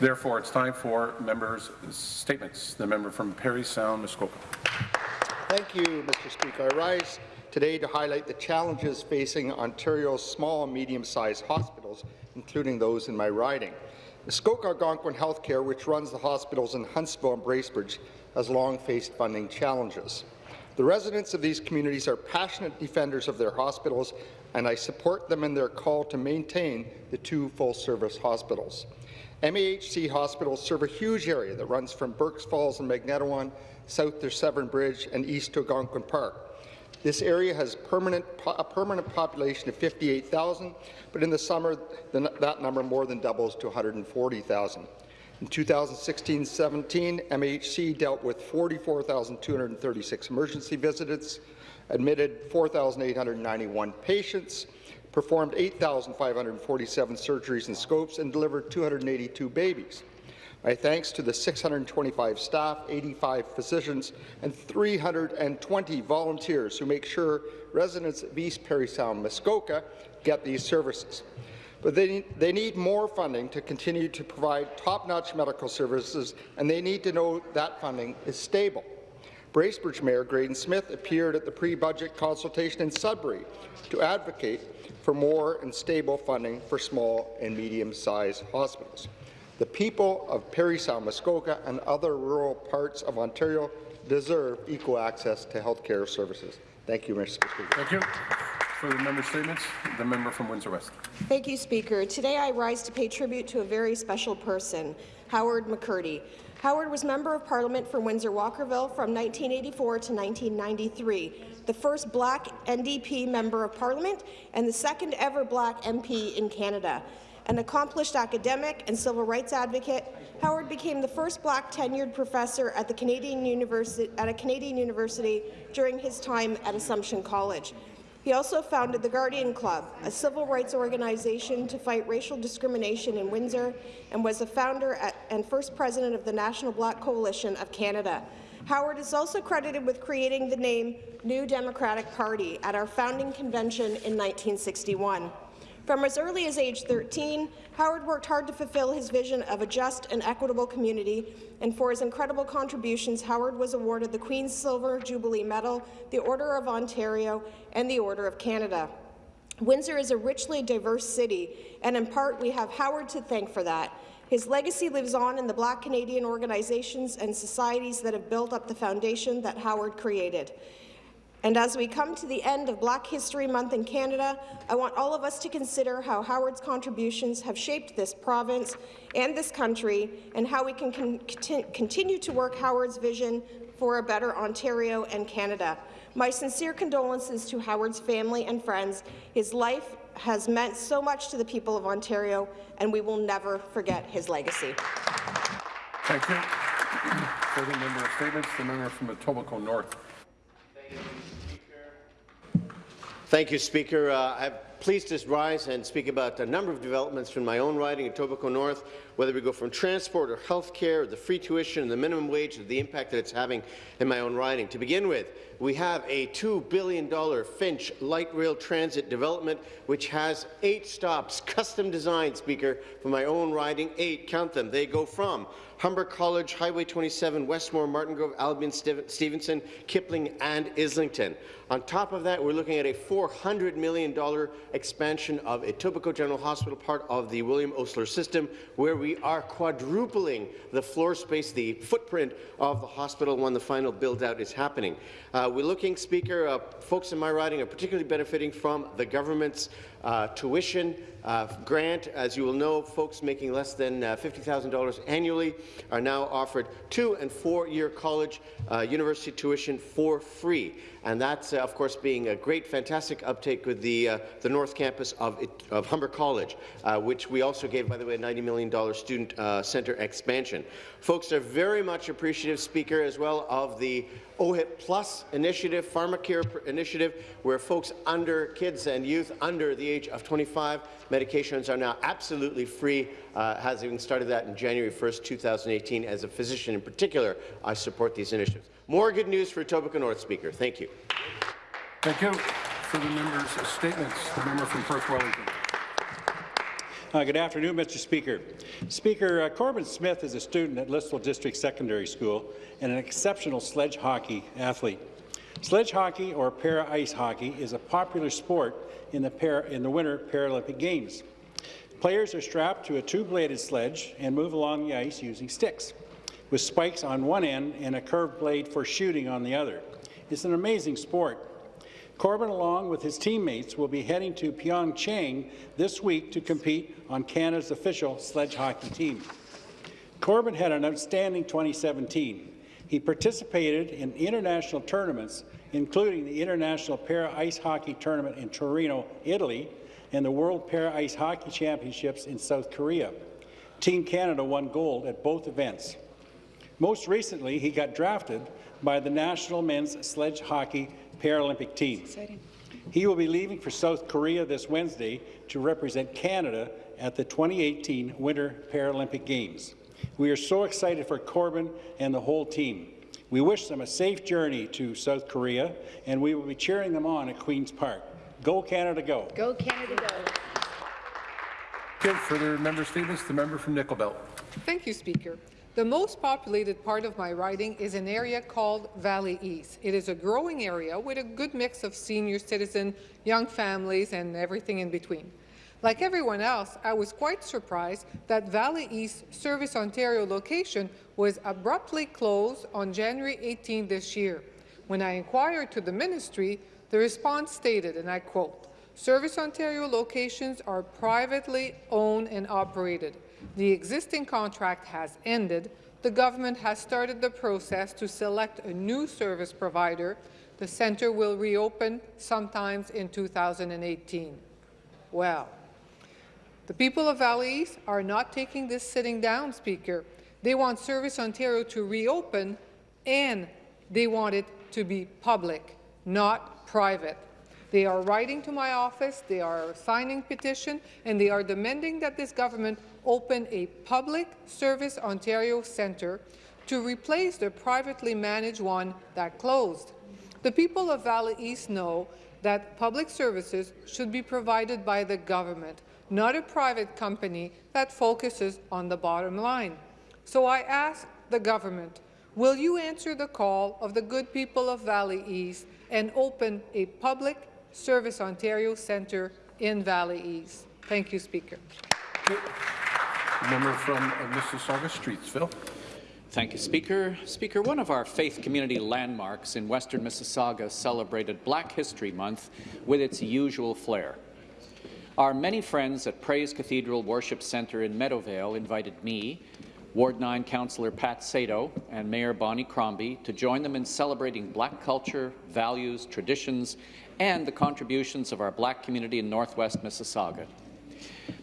Therefore, it's time for members' statements. The member from Parry Sound, Muskoka. Thank you, Mr. Speaker. I rise today to highlight the challenges facing Ontario's small and medium-sized hospitals, including those in my riding. Muskoka Algonquin Healthcare, which runs the hospitals in Huntsville and Bracebridge, has long faced funding challenges. The residents of these communities are passionate defenders of their hospitals, and I support them in their call to maintain the two full-service hospitals. MAHC hospitals serve a huge area that runs from Burkes Falls and Magnetawan south to Severn Bridge and east to Algonquin Park. This area has permanent, a permanent population of 58,000, but in the summer, the, that number more than doubles to 140,000. In 2016-17, MHC dealt with 44,236 emergency visits, admitted 4,891 patients, performed 8,547 surgeries and scopes, and delivered 282 babies. My thanks to the 625 staff, 85 physicians, and 320 volunteers who make sure residents of East Parry Sound, Muskoka get these services. But they they need more funding to continue to provide top-notch medical services, and they need to know that funding is stable. Bracebridge Mayor Graydon Smith appeared at the pre-budget consultation in Sudbury to advocate for more and stable funding for small and medium-sized hospitals. The people of Parry Sound, Muskoka and other rural parts of Ontario deserve equal access to health care services. Thank you, Mr. Speaker. Thank you. For the member statements, the member from Windsor West. Thank you, Speaker. Today I rise to pay tribute to a very special person, Howard McCurdy. Howard was Member of Parliament for Windsor-Walkerville from 1984 to 1993, the first black NDP Member of Parliament and the second ever black MP in Canada. An accomplished academic and civil rights advocate, Howard became the first black tenured professor at, the Canadian University, at a Canadian university during his time at Assumption College. He also founded the Guardian Club, a civil rights organization to fight racial discrimination in Windsor, and was a founder at, and first president of the National Black Coalition of Canada. Howard is also credited with creating the name New Democratic Party at our founding convention in 1961. From as early as age 13, Howard worked hard to fulfill his vision of a just and equitable community, and for his incredible contributions, Howard was awarded the Queen's Silver Jubilee Medal, the Order of Ontario, and the Order of Canada. Windsor is a richly diverse city, and in part we have Howard to thank for that. His legacy lives on in the Black Canadian organizations and societies that have built up the foundation that Howard created. And as we come to the end of Black History Month in Canada, I want all of us to consider how Howard's contributions have shaped this province and this country, and how we can con continue to work Howard's vision for a better Ontario and Canada. My sincere condolences to Howard's family and friends. His life has meant so much to the people of Ontario, and we will never forget his legacy. Thank you. Further member of statements, the member from Etobicoke North. Thank you, Speaker. Uh, I'm pleased to rise and speak about a number of developments from my own riding in Etobicoke North, whether we go from transport or health care, the free tuition, and the minimum wage, or the impact that it's having in my own riding. To begin with, we have a $2 billion Finch light rail transit development, which has eight stops, custom designed, Speaker, for my own riding, eight, count them. They go from Humber College, Highway 27, Westmore, Martin Grove, Albion, Stevenson, Kipling, and Islington. On top of that, we're looking at a $400 million expansion of Etobicoke General Hospital, part of the William Osler system, where we are quadrupling the floor space, the footprint of the hospital when the final build-out is happening. Uh, we're looking, Speaker, uh, folks in my riding are particularly benefiting from the government's uh, tuition uh, grant. As you will know, folks making less than uh, $50,000 annually are now offered two- and four-year college uh, university tuition for free. And that's, uh, of course, being a great, fantastic uptake with the, uh, the North Campus of, of Humber College, which we also gave, by the way, a $90 million student centre expansion. Folks are very much appreciative, Speaker, as well, of the OHIP Plus initiative, PharmaCare initiative, where folks under, kids and youth under the age of 25, medications are now absolutely free, uh, has even started that in January 1st, 2018. As a physician in particular, I support these initiatives. More good news for Etobicoke North, Speaker. Thank you. Thank you. For the members' statements, the member from Perth Wellington. Uh, Good afternoon, Mr. Speaker. Speaker, uh, Corbin Smith is a student at Listowel District Secondary School and an exceptional sledge hockey athlete. Sledge hockey, or para-ice hockey, is a popular sport in the, para, in the Winter Paralympic Games. Players are strapped to a two-bladed sledge and move along the ice using sticks, with spikes on one end and a curved blade for shooting on the other. It's an amazing sport. Corbin, along with his teammates, will be heading to Pyeongchang this week to compete on Canada's official sledge hockey team. Corbin had an outstanding 2017. He participated in international tournaments, including the International Para-Ice Hockey Tournament in Torino, Italy, and the World Para-Ice Hockey Championships in South Korea. Team Canada won gold at both events. Most recently, he got drafted by the national men's sledge hockey Paralympic team. He will be leaving for South Korea this Wednesday to represent Canada at the 2018 Winter Paralympic Games. We are so excited for Corbin and the whole team. We wish them a safe journey to South Korea, and we will be cheering them on at Queen's Park. Go Canada, go! Go Canada, go. Okay, further member statements. The member from Nickel Belt. Thank you, Speaker. The most populated part of my riding is an area called Valley East. It is a growing area with a good mix of senior citizens, young families, and everything in between. Like everyone else, I was quite surprised that Valley East Service Ontario location was abruptly closed on January 18 this year. When I inquired to the ministry, the response stated, and I quote, Service Ontario locations are privately owned and operated. The existing contract has ended. The government has started the process to select a new service provider. The centre will reopen sometimes in 2018. Well, the people of Valley East are not taking this sitting down, Speaker. They want Service Ontario to reopen, and they want it to be public, not private. They are writing to my office, they are signing petition, and they are demanding that this government open a public Service Ontario centre to replace the privately managed one that closed. The people of Valley East know that public services should be provided by the government, not a private company that focuses on the bottom line. So I ask the government, will you answer the call of the good people of Valley East and open a public Service Ontario Centre in Valley East? Thank you, Speaker. Member from uh, Mississauga Streetsville. Thank you, Speaker. Speaker, one of our faith community landmarks in western Mississauga celebrated Black History Month with its usual flair. Our many friends at Praise Cathedral Worship Centre in Meadowvale invited me, Ward 9 Councillor Pat Saito, and Mayor Bonnie Crombie to join them in celebrating Black culture, values, traditions, and the contributions of our Black community in northwest Mississauga.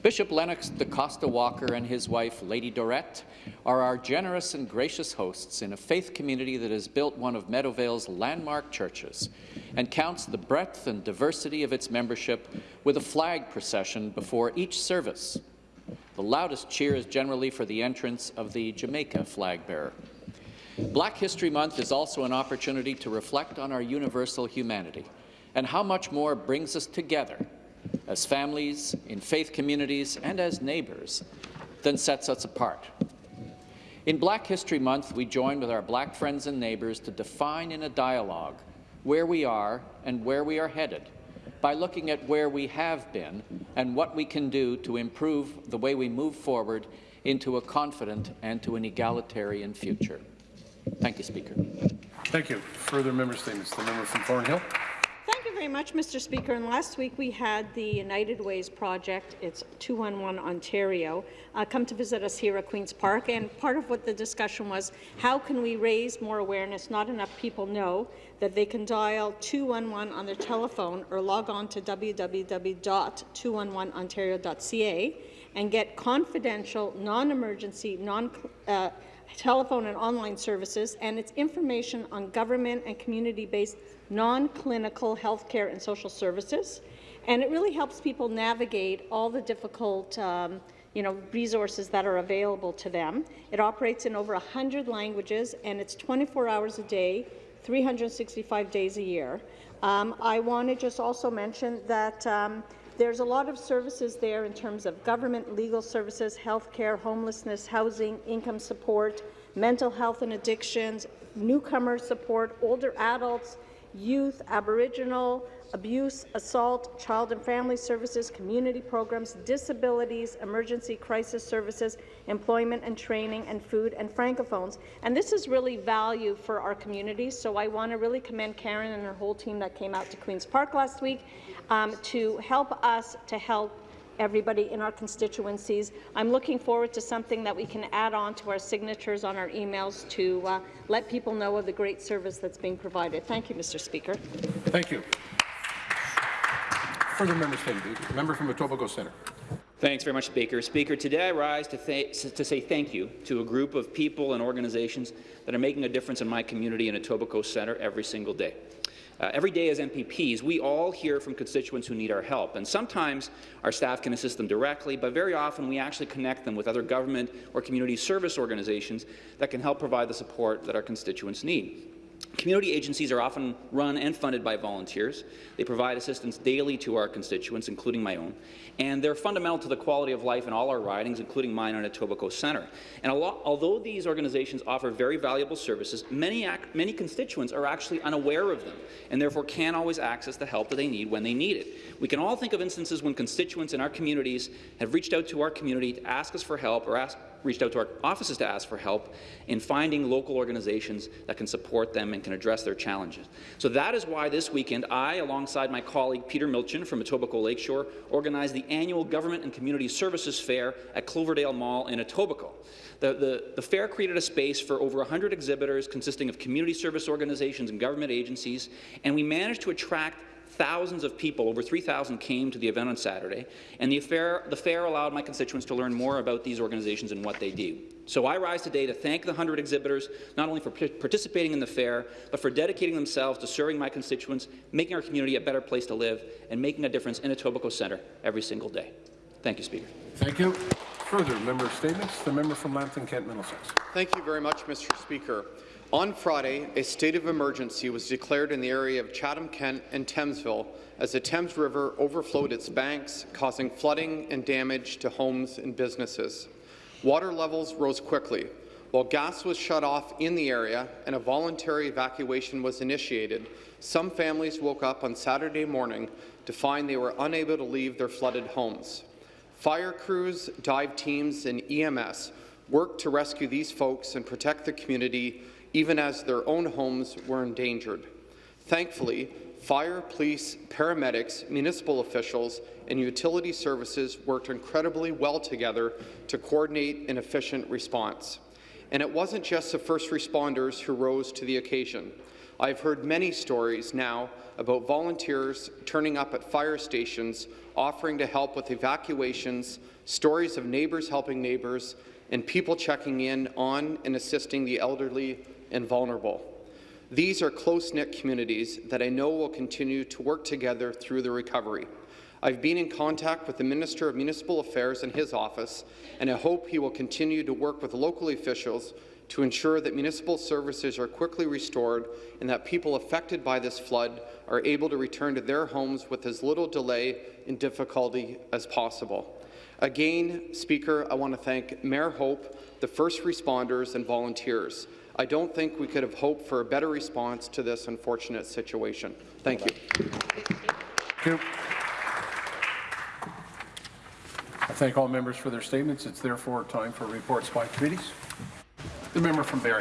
Bishop Lennox DaCosta Walker and his wife, Lady Dorette, are our generous and gracious hosts in a faith community that has built one of Meadowvale's landmark churches and counts the breadth and diversity of its membership with a flag procession before each service. The loudest cheer is generally for the entrance of the Jamaica flag bearer. Black History Month is also an opportunity to reflect on our universal humanity and how much more brings us together as families, in faith communities, and as neighbours than sets us apart. In Black History Month, we join with our black friends and neighbours to define in a dialogue where we are and where we are headed by looking at where we have been and what we can do to improve the way we move forward into a confident and to an egalitarian future. Thank you, Speaker. Thank you. Further member statements. The member from Thornhill. Very much, Mr. Speaker. And last week we had the United Ways project, it's 211 Ontario, uh, come to visit us here at Queen's Park. And part of what the discussion was, how can we raise more awareness? Not enough people know that they can dial 211 on their telephone or log on to www.211ontario.ca and get confidential, non-emergency, non, uh, telephone and online services, and it's information on government and community-based non-clinical healthcare and social services. And it really helps people navigate all the difficult um, you know, resources that are available to them. It operates in over 100 languages, and it's 24 hours a day, 365 days a year. Um, I want to just also mention that um, There's a lot of services there in terms of government, legal services, healthcare, homelessness, housing, income support, mental health and addictions, newcomer support, older adults, youth, Aboriginal, abuse, assault, child and family services, community programs, disabilities, emergency crisis services, employment and training, and food and francophones. And this is really value for our community, so I want to really commend Karen and her whole team that came out to Queen's Park last week um, to help us to help everybody in our constituencies. I'm looking forward to something that we can add on to our signatures on our emails to uh, let people know of the great service that's being provided. Thank you, Mr. Speaker. Thank you. Further member statement. Member from Etobicoke Centre. Thanks very much, Speaker. Speaker, today I rise to, to say thank you to a group of people and organizations that are making a difference in my community in Etobicoke Centre every single day. Uh, every day as MPPs, we all hear from constituents who need our help, and sometimes our staff can assist them directly, but very often we actually connect them with other government or community service organizations that can help provide the support that our constituents need. Community agencies are often run and funded by volunteers. They provide assistance daily to our constituents, including my own, and they're fundamental to the quality of life in all our ridings, including mine on Etobicoke Centre. And although these organizations offer very valuable services, many, many constituents are actually unaware of them, and therefore can't always access the help that they need when they need it. We can all think of instances when constituents in our communities have reached out to our community to ask us for help or ask, reached out to our offices to ask for help in finding local organizations that can support them and can address their challenges. So that is why this weekend I, alongside my colleague Peter Milczyn from Etobicoke Lakeshore, organized the annual Government and Community Services Fair at Cloverdale Mall in Etobicoke. The, the, the, fair created a space for over 100 exhibitors consisting of community service organizations and government agencies, and we managed to attract thousands of people, over 3,000 came to the event on Saturday, and the fair, the fair allowed my constituents to learn more about these organizations and what they do. So I rise today to thank the 100 exhibitors, not only for participating in the fair, but for dedicating themselves to serving my constituents, making our community a better place to live, and making a difference in Etobicoke Centre every single day. Thank you, Speaker. Thank you. Further member statements. The member from Lambton Kent Middlesex. Thank you very much, Mr. Speaker. On Friday, a state of emergency was declared in the area of Chatham-Kent and Thamesville as the Thames River overflowed its banks, causing flooding and damage to homes and businesses. Water levels rose quickly. While gas was shut off in the area and a voluntary evacuation was initiated, some families woke up on Saturday morning to find they were unable to leave their flooded homes. Fire crews, dive teams, and EMS worked to rescue these folks and protect the community even as their own homes were endangered. Thankfully, fire, police, paramedics, municipal officials, and utility services worked incredibly well together to coordinate an efficient response. And it wasn't just the first responders who rose to the occasion. I've heard many stories now about volunteers turning up at fire stations, offering to help with evacuations, stories of neighbours helping neighbours, and people checking in on and assisting the elderly and vulnerable. These are close-knit communities that I know will continue to work together through the recovery. I've been in contact with the Minister of Municipal Affairs and his office, and I hope he will continue to work with local officials to ensure that municipal services are quickly restored and that people affected by this flood are able to return to their homes with as little delay and difficulty as possible. Again, Speaker, I want to thank Mayor Hope, the first responders and volunteers. I don't think we could have hoped for a better response to this unfortunate situation. Thank you. Thank you. I thank all members for their statements. It's therefore time for reports by committees. The member from Barrie.